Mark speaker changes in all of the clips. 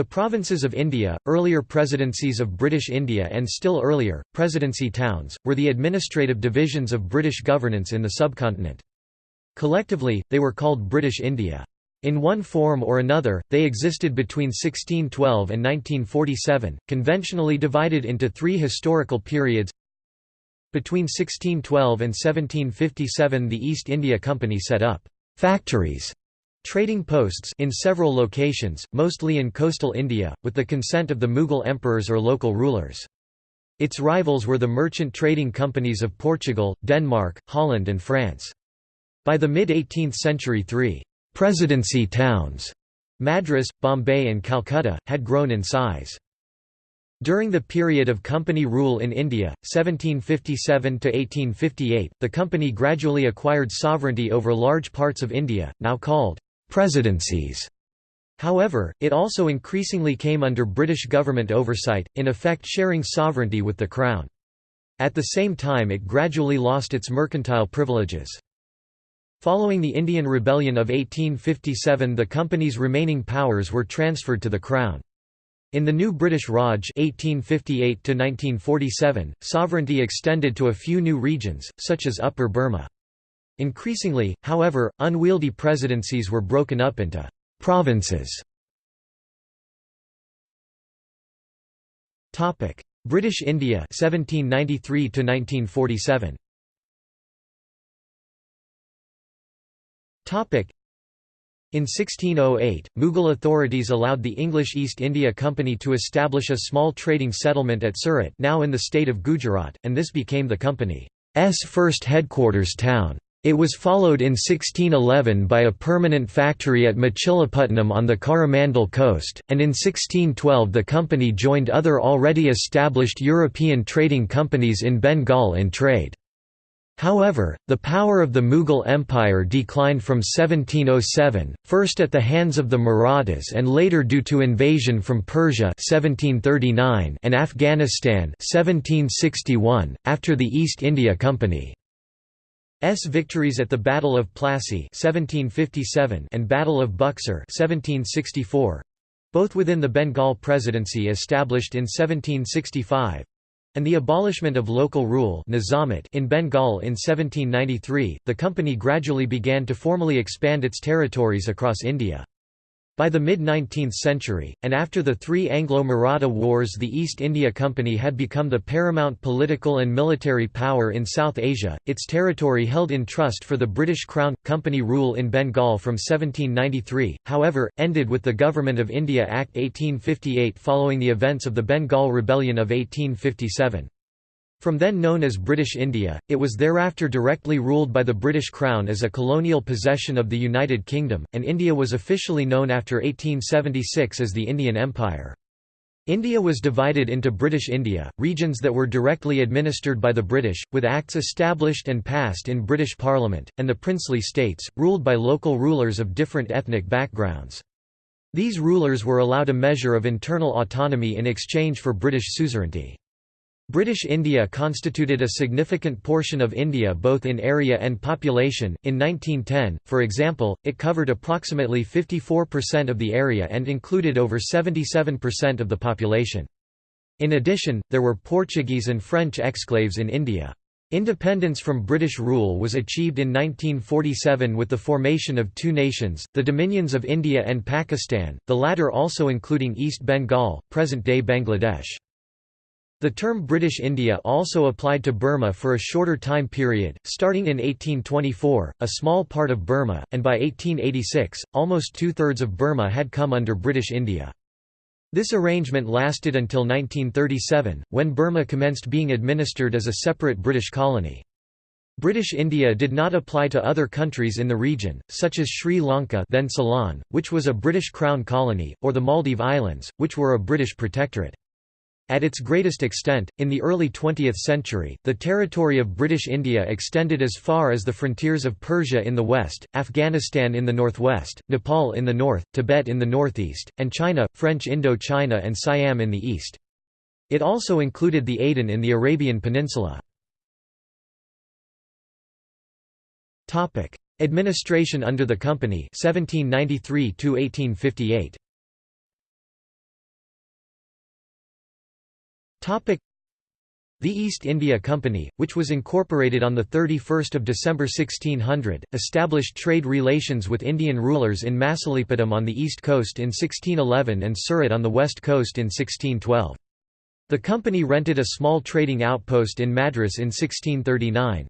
Speaker 1: The provinces of India, earlier presidencies of British India and still earlier, presidency towns, were the administrative divisions of British governance in the subcontinent. Collectively, they were called British India. In one form or another, they existed between 1612 and 1947, conventionally divided into three historical periods. Between 1612 and 1757 the East India Company set up «factories» Trading posts in several locations, mostly in coastal India, with the consent of the Mughal emperors or local rulers. Its rivals were the merchant trading companies of Portugal, Denmark, Holland and France. By the mid-18th century three «presidency towns» Madras, Bombay and Calcutta, had grown in size. During the period of company rule in India, 1757–1858, the company gradually acquired sovereignty over large parts of India, now called presidencies. However, it also increasingly came under British government oversight, in effect sharing sovereignty with the Crown. At the same time it gradually lost its mercantile privileges. Following the Indian Rebellion of 1857 the company's remaining powers were transferred to the Crown. In the new British Raj 1858 sovereignty extended to a few new regions, such as Upper Burma. Increasingly, however, unwieldy presidencies were broken up into «provinces». British India 1793 to 1947 in 1608, Mughal authorities allowed the English East India Company to establish a small trading settlement at Surat now in the state of Gujarat, and this became the company's first headquarters town. It was followed in 1611 by a permanent factory at Machilipatnam on the Coromandel coast, and in 1612 the company joined other already established European trading companies in Bengal in trade. However, the power of the Mughal Empire declined from 1707, first at the hands of the Marathas and later due to invasion from Persia 1739 and Afghanistan 1761, after the East India Company. S victories at the Battle of Plassey 1757 and Battle of Buxar 1764 both within the Bengal Presidency established in 1765 and the abolishment of local rule in Bengal in 1793, the company gradually began to formally expand its territories across India. By the mid-19th century, and after the three Anglo-Maratha wars the East India Company had become the paramount political and military power in South Asia, its territory held in trust for the British Crown. Company rule in Bengal from 1793, however, ended with the Government of India Act 1858 following the events of the Bengal Rebellion of 1857. From then known as British India, it was thereafter directly ruled by the British Crown as a colonial possession of the United Kingdom, and India was officially known after 1876 as the Indian Empire. India was divided into British India, regions that were directly administered by the British, with acts established and passed in British Parliament, and the princely states, ruled by local rulers of different ethnic backgrounds. These rulers were allowed a measure of internal autonomy in exchange for British suzerainty. British India constituted a significant portion of India both in area and population. In 1910, for example, it covered approximately 54% of the area and included over 77% of the population. In addition, there were Portuguese and French exclaves in India. Independence from British rule was achieved in 1947 with the formation of two nations, the Dominions of India and Pakistan, the latter also including East Bengal, present-day Bangladesh. The term British India also applied to Burma for a shorter time period, starting in 1824, a small part of Burma, and by 1886, almost two-thirds of Burma had come under British India. This arrangement lasted until 1937, when Burma commenced being administered as a separate British colony. British India did not apply to other countries in the region, such as Sri Lanka then Ceylon, which was a British Crown colony, or the Maldive Islands, which were a British protectorate. At its greatest extent, in the early 20th century, the territory of British India extended as far as the frontiers of Persia in the west, Afghanistan in the northwest, Nepal in the north, Tibet in the northeast, and China, French Indo-China and Siam in the east. It also included the Aden in the Arabian Peninsula. Administration under the company 1793 1858 The East India Company, which was incorporated on 31 December 1600, established trade relations with Indian rulers in Masulipatam on the east coast in 1611 and Surat on the west coast in 1612. The company rented a small trading outpost in Madras in 1639.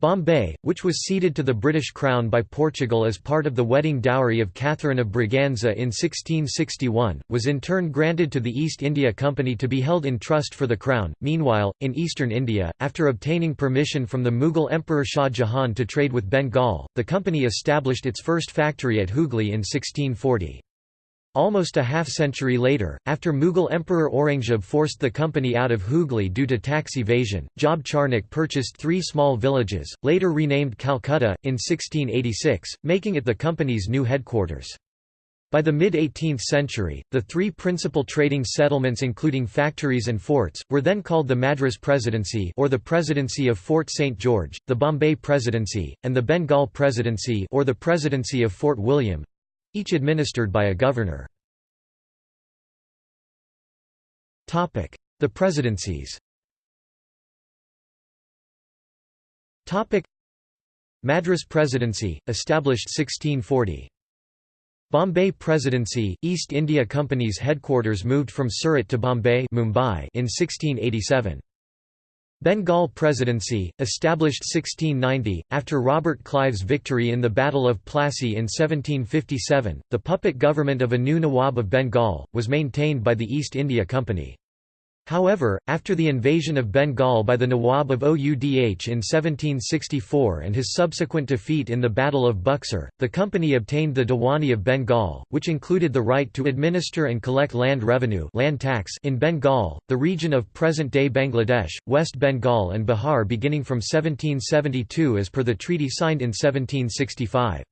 Speaker 1: Bombay, which was ceded to the British Crown by Portugal as part of the wedding dowry of Catherine of Braganza in 1661, was in turn granted to the East India Company to be held in trust for the Crown. Meanwhile, in eastern India, after obtaining permission from the Mughal Emperor Shah Jahan to trade with Bengal, the company established its first factory at Hooghly in 1640. Almost a half-century later, after Mughal Emperor Aurangzeb forced the company out of Hooghly due to tax evasion, Job Charnock purchased three small villages, later renamed Calcutta, in 1686, making it the company's new headquarters. By the mid-18th century, the three principal trading settlements including factories and forts, were then called the Madras Presidency or the Presidency of Fort St. George, the Bombay Presidency, and the Bengal Presidency or the Presidency of Fort William, each administered by a governor. The presidencies Madras Presidency, established 1640. Bombay Presidency, East India Company's headquarters moved from Surat to Bombay Mumbai in 1687. Bengal Presidency, established 1690, after Robert Clive's victory in the Battle of Plassey in 1757, the puppet government of a new Nawab of Bengal, was maintained by the East India Company. However, after the invasion of Bengal by the Nawab of Oudh in 1764 and his subsequent defeat in the Battle of Buxar, the company obtained the Diwani of Bengal, which included the right to administer and collect land revenue land tax in Bengal, the region of present-day Bangladesh, West Bengal and Bihar beginning from 1772 as per the treaty signed in 1765.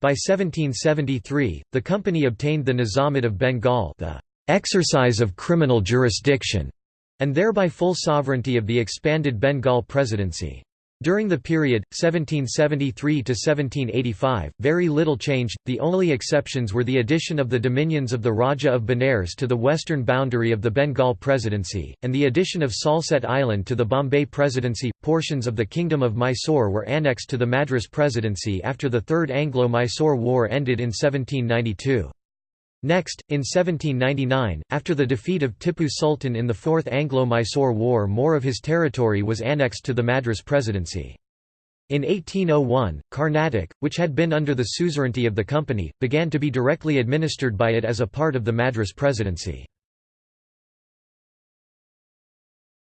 Speaker 1: By 1773, the company obtained the Nizamate of Bengal the exercise of criminal jurisdiction, and thereby full sovereignty of the expanded Bengal Presidency. During the period, 1773 to 1785, very little changed, the only exceptions were the addition of the dominions of the Raja of Benares to the western boundary of the Bengal Presidency, and the addition of Salsette Island to the Bombay Presidency. Portions of the Kingdom of Mysore were annexed to the Madras Presidency after the Third Anglo-Mysore War ended in 1792. Next, in 1799, after the defeat of Tipu Sultan in the Fourth Anglo-Mysore War more of his territory was annexed to the Madras Presidency. In 1801, Carnatic, which had been under the suzerainty of the company, began to be directly administered by it as a part of the Madras Presidency.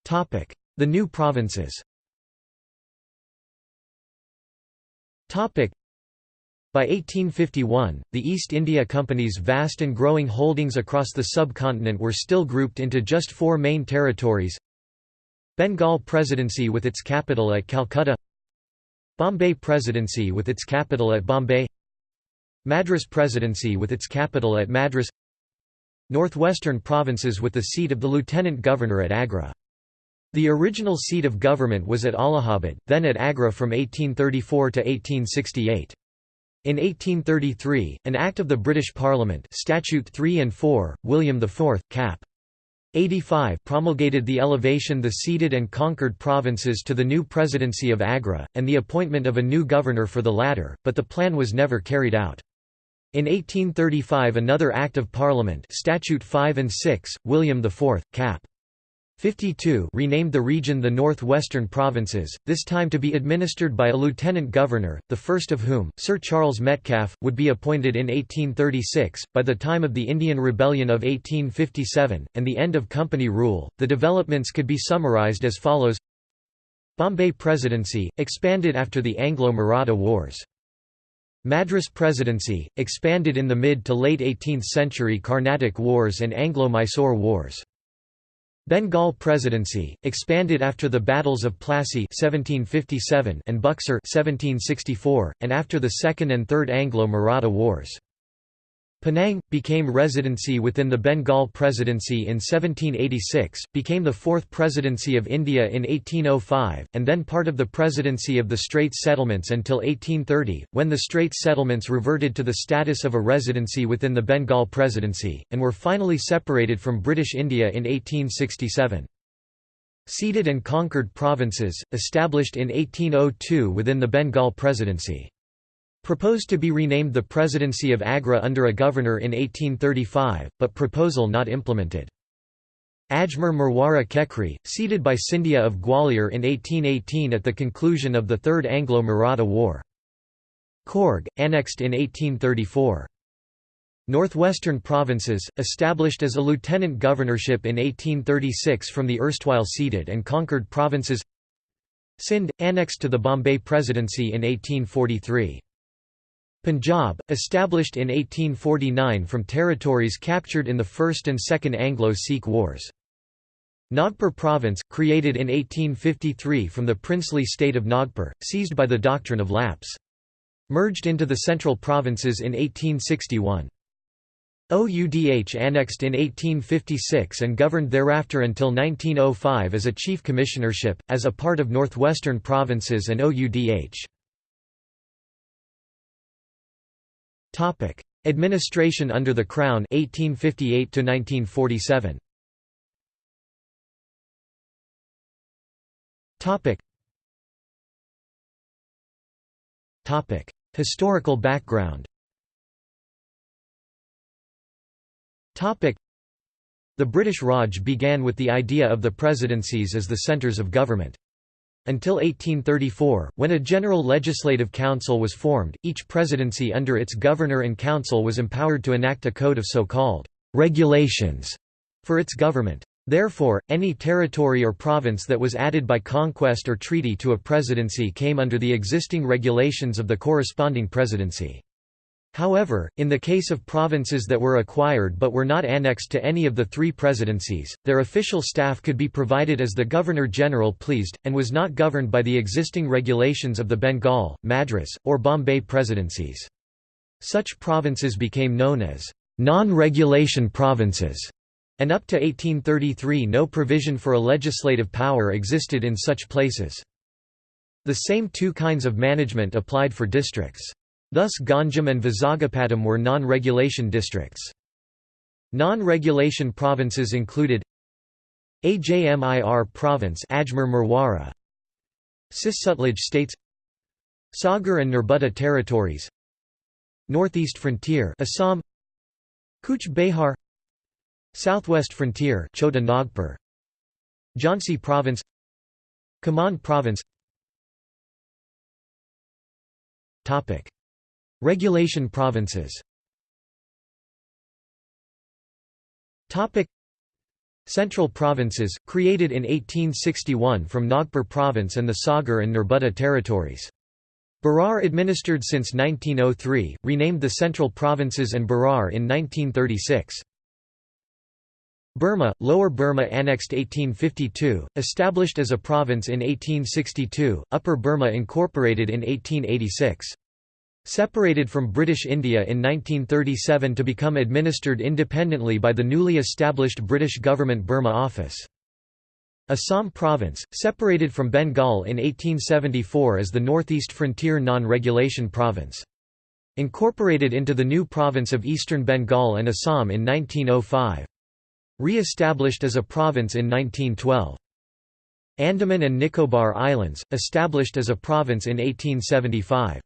Speaker 1: The new provinces by 1851, the East India Company's vast and growing holdings across the subcontinent were still grouped into just four main territories Bengal Presidency with its capital at Calcutta Bombay Presidency with its capital at Bombay Madras Presidency with its capital at Madras Northwestern provinces with the seat of the Lieutenant Governor at Agra. The original seat of government was at Allahabad, then at Agra from 1834 to 1868. In 1833, an Act of the British Parliament Statute 3 and 4, William IV, cap. 85 promulgated the elevation the ceded and conquered provinces to the new presidency of Agra, and the appointment of a new governor for the latter, but the plan was never carried out. In 1835 another Act of Parliament Statute 5 and 6, William IV, cap. 52 renamed the region the North-Western Provinces, this time to be administered by a lieutenant governor, the first of whom, Sir Charles Metcalfe, would be appointed in 1836. By the time of the Indian Rebellion of 1857, and the end of company rule, the developments could be summarised as follows Bombay Presidency, expanded after the Anglo-Maratha Wars. Madras Presidency, expanded in the mid to late 18th century Carnatic Wars and Anglo-Mysore Wars. Bengal Presidency, expanded after the battles of Plassey 1757 and Buxar 1764, and after the Second and Third Anglo-Maratha Wars. Penang, became residency within the Bengal Presidency in 1786, became the fourth Presidency of India in 1805, and then part of the Presidency of the Straits Settlements until 1830, when the Straits Settlements reverted to the status of a residency within the Bengal Presidency, and were finally separated from British India in 1867. Ceded and conquered provinces, established in 1802 within the Bengal Presidency. Proposed to be renamed the Presidency of Agra under a governor in 1835, but proposal not implemented. Ajmer Merwara Kekri, ceded by Scindia of Gwalior in 1818 at the conclusion of the Third Anglo-Maratha War. Coorg, annexed in 1834. Northwestern provinces, established as a lieutenant governorship in 1836 from the erstwhile ceded and conquered provinces Sindh, annexed to the Bombay Presidency in 1843. Punjab, established in 1849 from territories captured in the First and Second Anglo-Sikh Wars. Nagpur Province, created in 1853 from the princely state of Nagpur, seized by the doctrine of lapse. Merged into the central provinces in 1861. OUDH annexed in 1856 and governed thereafter until 1905 as a chief commissionership, as a part of Northwestern Provinces and OUDH. Topic: Administration under the Crown 1858 to 1947. Topic. Topic: Historical background. Topic: The British Raj began with the idea of the presidencies as the centres of government. Until 1834, when a general legislative council was formed, each presidency under its governor and council was empowered to enact a code of so-called regulations for its government. Therefore, any territory or province that was added by conquest or treaty to a presidency came under the existing regulations of the corresponding presidency. However, in the case of provinces that were acquired but were not annexed to any of the three presidencies, their official staff could be provided as the Governor-General pleased, and was not governed by the existing regulations of the Bengal, Madras, or Bombay presidencies. Such provinces became known as non-regulation provinces, and up to 1833 no provision for a legislative power existed in such places. The same two kinds of management applied for districts. Thus Ganjam and Vizagapatam were non-regulation districts. Non-regulation provinces included Ajmir province Ajmer Merwara Cis-Sutlej states Sagar and Nerbudda territories Northeast frontier Assam Cooch Behar Southwest frontier Chota Nagpur Jhansi province Kumaon province Topic Regulation provinces Central provinces, created in 1861 from Nagpur province and the Sagar and Nerbudda territories. Berar administered since 1903, renamed the Central Provinces and Berar in 1936. Burma, Lower Burma annexed 1852, established as a province in 1862, Upper Burma incorporated in 1886. Separated from British India in 1937 to become administered independently by the newly established British Government Burma Office. Assam Province, separated from Bengal in 1874 as the Northeast Frontier Non-Regulation Province. Incorporated into the new province of Eastern Bengal and Assam in 1905. Re-established as a province in 1912. Andaman and Nicobar Islands, established as a province in 1875.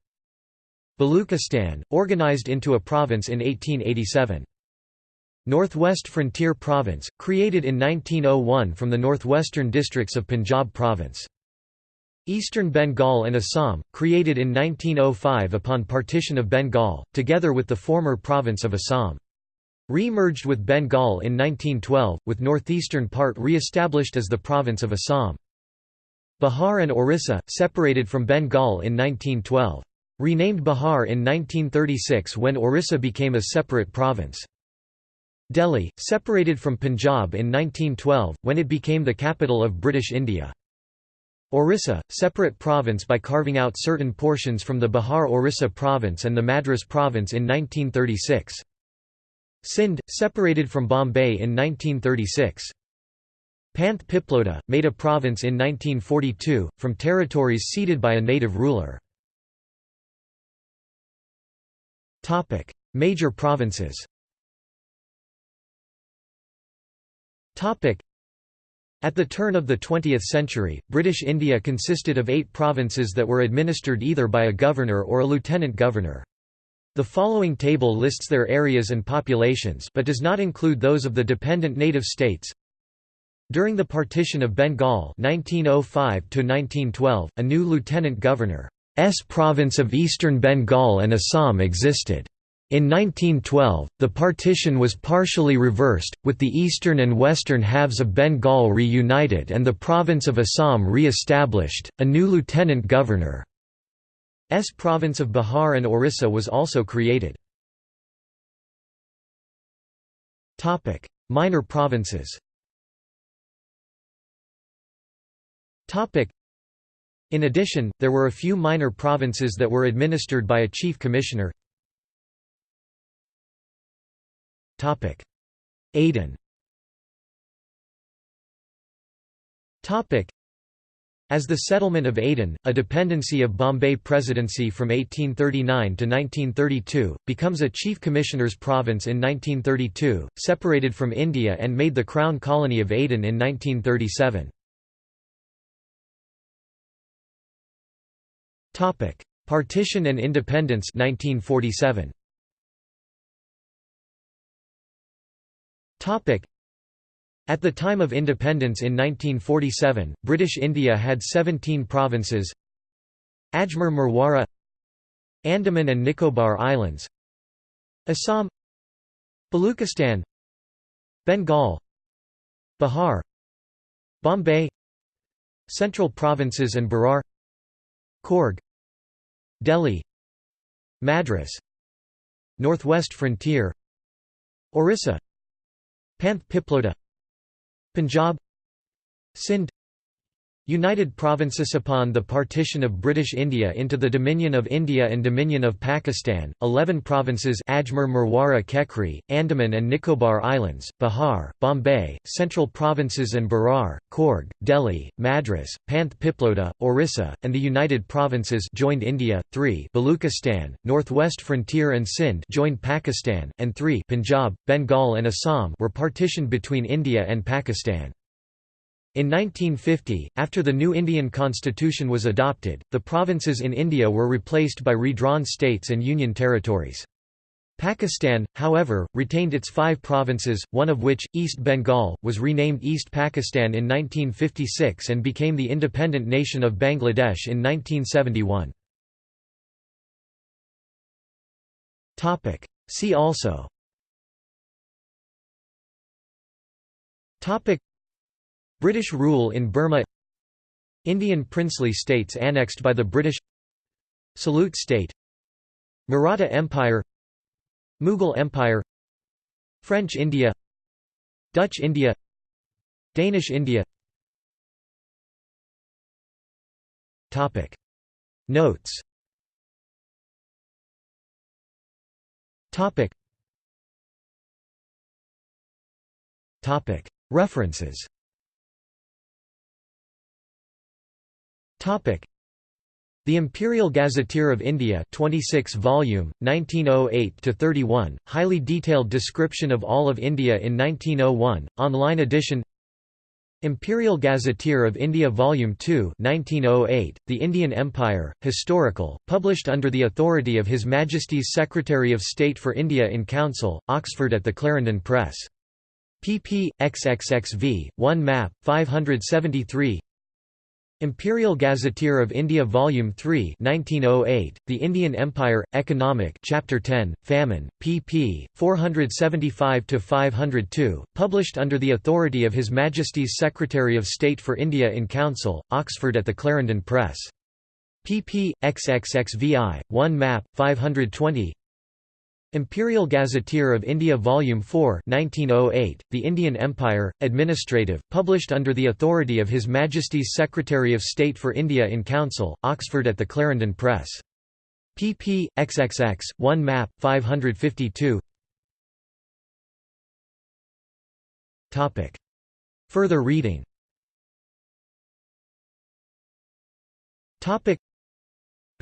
Speaker 1: Baluchistan, organized into a province in 1887. Northwest Frontier Province, created in 1901 from the northwestern districts of Punjab Province. Eastern Bengal and Assam, created in 1905 upon partition of Bengal, together with the former province of Assam. Re-merged with Bengal in 1912, with northeastern part re-established as the province of Assam. Bihar and Orissa, separated from Bengal in 1912. Renamed Bihar in 1936 when Orissa became a separate province. Delhi, separated from Punjab in 1912, when it became the capital of British India. Orissa, separate province by carving out certain portions from the Bihar Orissa province and the Madras province in 1936. Sindh, separated from Bombay in 1936. Panth made a province in 1942, from territories ceded by a native ruler. Major provinces At the turn of the 20th century, British India consisted of eight provinces that were administered either by a governor or a lieutenant governor. The following table lists their areas and populations but does not include those of the dependent native states. During the partition of Bengal 1905 a new lieutenant governor's province of eastern Bengal and Assam existed. In 1912, the partition was partially reversed, with the eastern and western halves of Bengal reunited and the province of Assam re-established. A new lieutenant governor's province of Bihar and Orissa was also created. Minor provinces In addition, there were a few minor provinces that were administered by a chief commissioner. Aden. As the settlement of Aden, a dependency of Bombay Presidency from 1839 to 1932, becomes a Chief Commissioner's province in 1932, separated from India and made the Crown Colony of Aden in 1937. Partition and independence 1947. Topic: At the time of independence in 1947, British India had 17 provinces Ajmer Merwara Andaman and Nicobar Islands Assam Baluchistan Bengal Bihar Bombay Central Provinces and Berar Coorg Delhi Madras Northwest Frontier Orissa Panth Piploda Punjab Sindh United Provinces upon the partition of British India into the Dominion of India and Dominion of Pakistan, 11 provinces Ajmer Merwara Kekri, Andaman and Nicobar Islands, Bihar, Bombay, Central Provinces and Berar, Coorg, Delhi, Madras, Panth Piploda, Orissa, and the United Provinces joined India, 3 Baluchistan, Northwest Frontier and Sindh joined Pakistan, and 3 Punjab, Bengal and Assam were partitioned between India and Pakistan. In 1950, after the new Indian constitution was adopted, the provinces in India were replaced by redrawn states and union territories. Pakistan, however, retained its five provinces, one of which, East Bengal, was renamed East Pakistan in 1956 and became the independent nation of Bangladesh in 1971. See also British rule in Burma Indian princely states annexed by the British Salute state Maratha Empire Mughal Empire French India Dutch India Danish India Topic. Notes Topic. Topic. References The Imperial Gazetteer of India 26 volume 1908 to 31 highly detailed description of all of India in 1901 online edition. Imperial Gazetteer of India Volume 2 1908 The Indian Empire Historical published under the authority of His Majesty's Secretary of State for India in Council Oxford at the Clarendon Press. Pp xxxv 1 map 573 Imperial Gazetteer of India Volume 3 1908, The Indian Empire, Economic Chapter 10, Famine, pp. 475–502, published under the authority of His Majesty's Secretary of State for India in Council, Oxford at the Clarendon Press. pp. xxxvi, 1 map, 520 Imperial Gazetteer of India Volume 4 1908, The Indian Empire, Administrative, published under the authority of His Majesty's Secretary of State for India in Council, Oxford at the Clarendon Press. pp. xxx, 1 map, 552 Further reading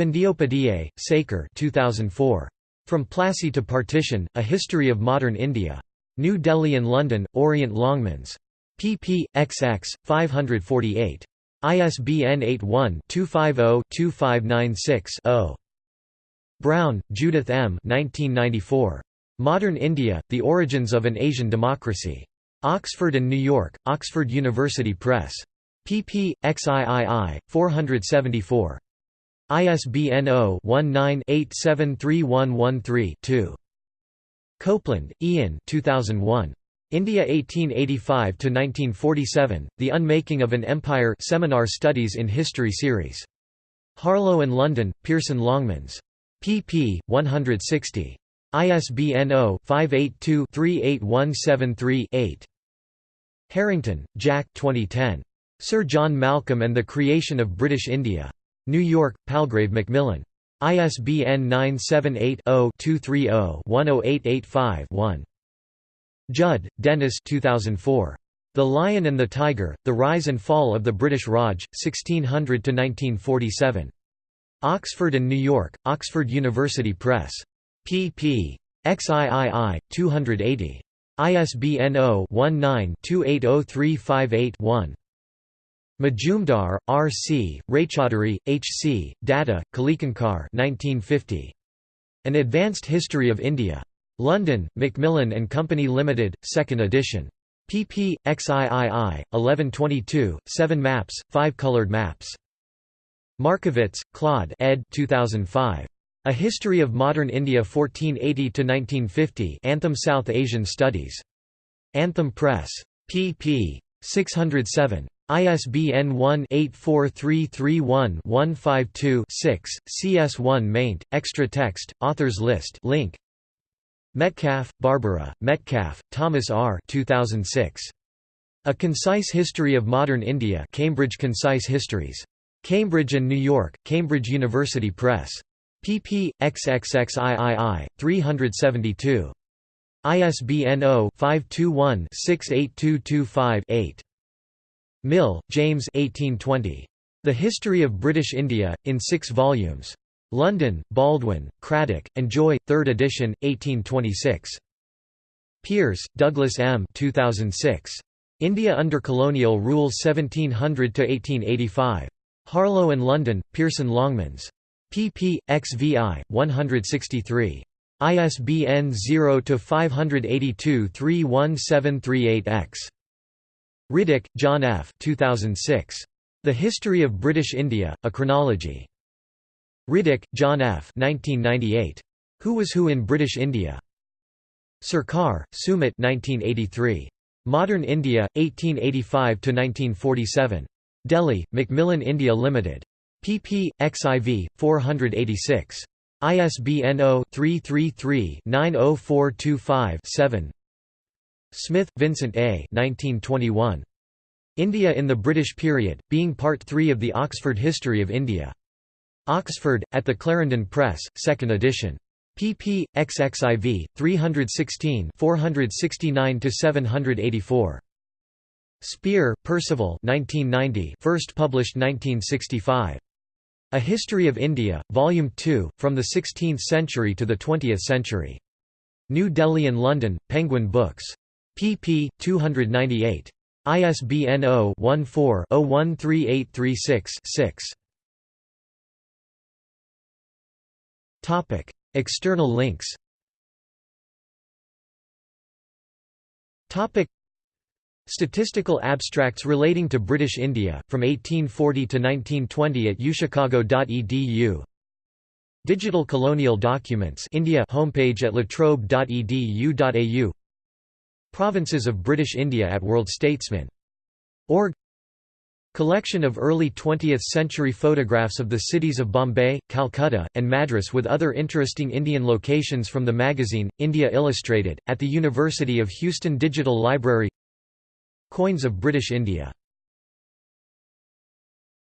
Speaker 1: Bandyopadhyay, Sekhar 2004. From Plassey to Partition, A History of Modern India. New Delhi and London, Orient Longmans. pp. xx. 548. ISBN 81-250-2596-0. Brown, Judith M. 1994. Modern India, The Origins of an Asian Democracy. Oxford and New York, Oxford University Press. pp. xiii. 474. ISBN 0-19-873113-2. Copland, Ian 2001. India 1885–1947, The Unmaking of an Empire Seminar Studies in History Series. Harlow and London, Pearson Longmans. pp. 160. ISBN 0-582-38173-8. Harrington, Jack 2010. Sir John Malcolm and the Creation of British India. New York, Palgrave Macmillan. ISBN 978-0-230-10885-1. Judd, Dennis 2004. The Lion and the Tiger, The Rise and Fall of the British Raj, 1600–1947. Oxford and New York, Oxford University Press pp. XIII, 280. ISBN 0-19-280358-1. Majumdar, R. C., Raychaudhuri, H. C., Datta, Kalikankar 1950. An Advanced History of India. London, Macmillan and Company Limited, 2nd edition. pp. XIII, 1122, 7 maps, 5 colored maps. Markovits, Claude ed. 2005. A History of Modern India 1480–1950 Anthem South Asian Studies. Anthem Press. pp. 607. ISBN 1-84331-152-6, CS1 maint, extra text, authors list link. Metcalf, Barbara, Metcalf, Thomas R. 2006. A Concise History of Modern India Cambridge Concise Histories. Cambridge and New York, Cambridge University Press pp. xxxiii, 372. ISBN 0-521-68225-8. Mill, James 1820. The History of British India, in six volumes. London, Baldwin, Cradock, and Joy, 3rd edition, 1826. Peers, Douglas M. 2006. India under Colonial Rule 1700–1885. Harlow and London, Pearson Longmans pp. xvi. 163. ISBN 0-582-31738-X. Riddick, John F. 2006. The History of British India, A Chronology. Riddick, John F. 1998. Who Was Who in British India? Sarkar, Sumit 1983. Modern India, 1885–1947. Delhi, Macmillan India Limited pp. xiv. 486. ISBN 0-333-90425-7 Smith, Vincent A. 1921. India in the British Period, being Part 3 of the Oxford History of India. Oxford, at the Clarendon Press, 2nd edition. pp. xxiv. 316 469–784. Spear, Percival 1990, first published 1965. A History of India, Volume 2, From the Sixteenth Century to the Twentieth Century. New Delhi and London, Penguin Books. pp. 298. ISBN 0-14-013836-6. External links Statistical abstracts relating to British India, from 1840 to 1920 at uchicago.edu Digital Colonial Documents India homepage at latrobe.edu.au Provinces of British India at worldstatesman.org Collection of early 20th-century photographs of the cities of Bombay, Calcutta, and Madras with other interesting Indian locations from the magazine, India Illustrated, at the University of Houston Digital Library Coins of British India